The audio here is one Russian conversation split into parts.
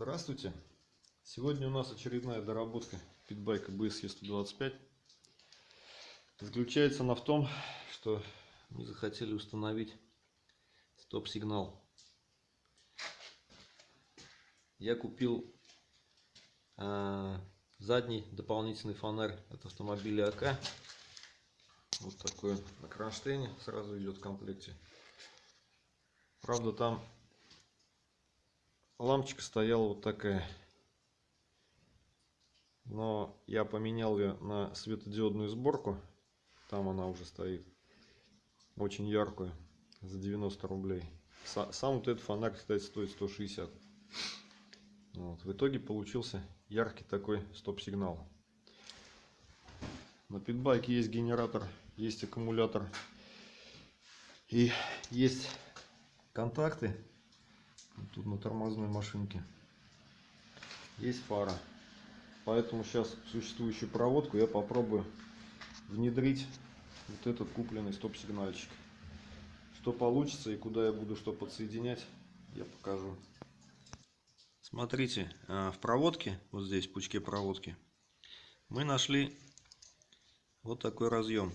Здравствуйте! Сегодня у нас очередная доработка питбайка BSE 125. Заключается она в том, что мы захотели установить стоп-сигнал. Я купил э, задний дополнительный фонарь от автомобиля АК. Вот такой на кронштейне сразу идет в комплекте. Правда там лампочка стояла вот такая. Но я поменял ее на светодиодную сборку. Там она уже стоит. Очень яркую. За 90 рублей. Сам вот этот фонарь, кстати, стоит 160. Вот. В итоге получился яркий такой стоп-сигнал. На питбайке есть генератор, есть аккумулятор. И есть контакты Тут на тормозной машинке. Есть фара. Поэтому сейчас существующую проводку я попробую внедрить вот этот купленный стоп-сигнальчик. Что получится и куда я буду что подсоединять, я покажу. Смотрите, а, в проводке, вот здесь, в пучке проводки, мы нашли вот такой разъем.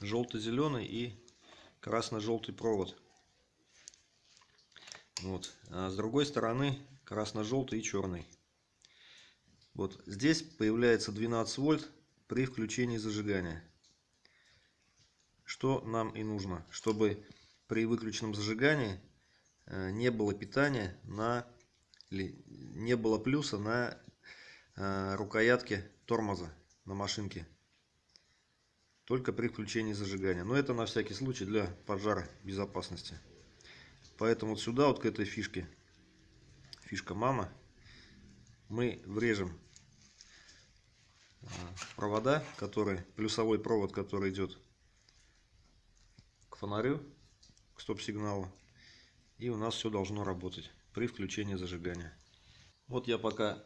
Желто-зеленый и красно-желтый провод. Вот. А с другой стороны красно-желтый и черный. Вот здесь появляется 12 вольт при включении зажигания. Что нам и нужно, чтобы при выключенном зажигании э, не было питания на не было плюса на э, рукоятке тормоза на машинке. Только при включении зажигания. Но это на всякий случай для пожара безопасности. Поэтому сюда, вот к этой фишке, фишка мама, мы врежем а, провода, который, плюсовой провод, который идет к фонарю, к стоп-сигналу. И у нас все должно работать при включении зажигания. Вот я пока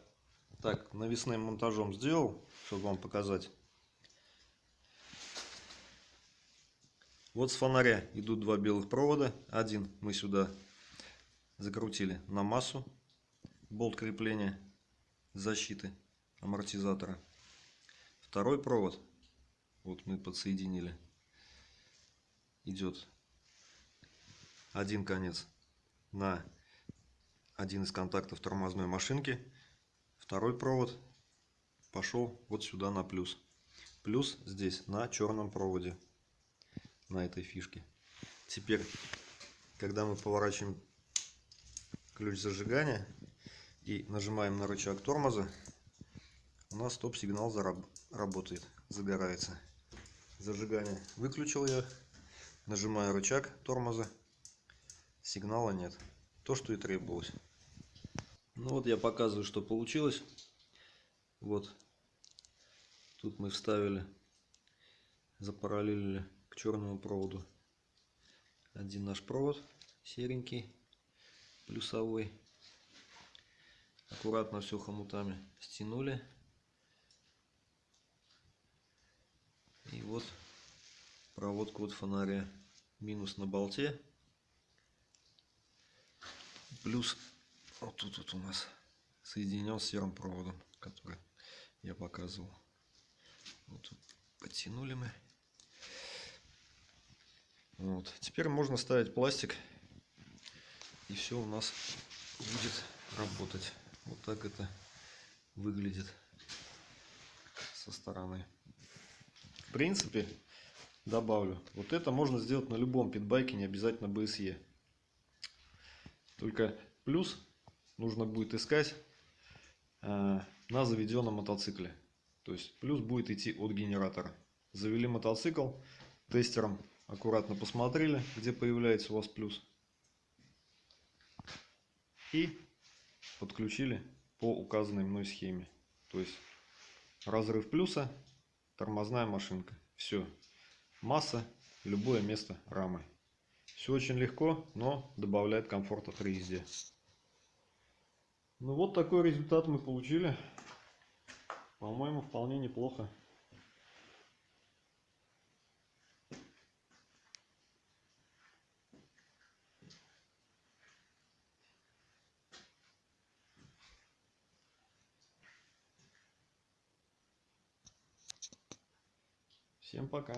так навесным монтажом сделал, чтобы вам показать. Вот с фонаря идут два белых провода. Один мы сюда закрутили на массу. Болт крепления защиты амортизатора. Второй провод, вот мы подсоединили, идет один конец на один из контактов тормозной машинки. Второй провод пошел вот сюда на плюс. Плюс здесь на черном проводе на этой фишке. Теперь, когда мы поворачиваем ключ зажигания и нажимаем на рычаг тормоза, у нас стоп-сигнал работает, загорается. Зажигание выключил я, нажимаю рычаг тормоза, сигнала нет. То, что и требовалось. Ну вот я показываю, что получилось. Вот. Тут мы вставили, запараллелили черному проводу. Один наш провод серенький, плюсовой. Аккуратно все хомутами стянули. И вот проводку от фонаря. Минус на болте. Плюс вот тут вот у нас соединен с серым проводом, который я показывал. Вот тут подтянули мы. Вот. Теперь можно ставить пластик. И все у нас будет работать. Вот так это выглядит со стороны. В принципе, добавлю. Вот это можно сделать на любом питбайке, не обязательно BSE. Только плюс нужно будет искать э, на заведенном мотоцикле. То есть плюс будет идти от генератора. Завели мотоцикл тестером аккуратно посмотрели, где появляется у вас плюс. И подключили по указанной мной схеме. То есть разрыв плюса, тормозная машинка. Все. Масса, любое место рамы. Все очень легко, но добавляет комфорта при езде. Ну вот такой результат мы получили. По-моему, вполне неплохо. Всем пока